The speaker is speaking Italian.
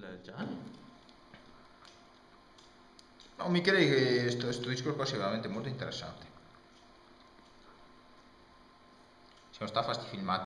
del. Eh? No, mi credi che questo discorso qua sia veramente molto interessante. Siamo stati a fare filmati